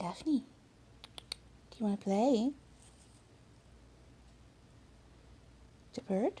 Daphne, do you want to play? The bird?